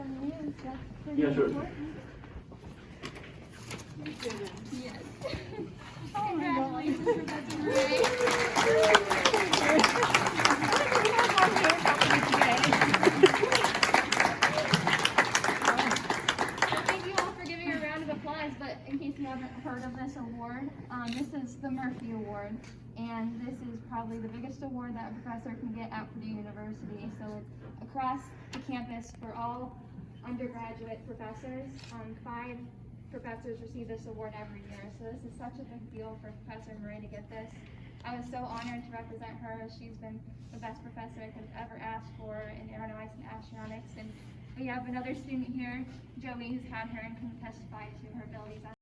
some news that's pretty Yeah, sure. important. Yes. Oh. Congratulations, Professor Murray. Thank you all for giving a round of applause, but in case you haven't heard of this award, um, this is the Murphy Award, and this is probably the biggest award that a professor can get at Purdue University. So it's across the campus for all undergraduate professors. Um, five professors receive this award every year, so this is such a big deal for Professor Murray to get this. I was so honored to represent her. She's been the best professor I could have ever asked for in aeronautics and astronautics. And we have another student here, Joey, who's had her and can testify to.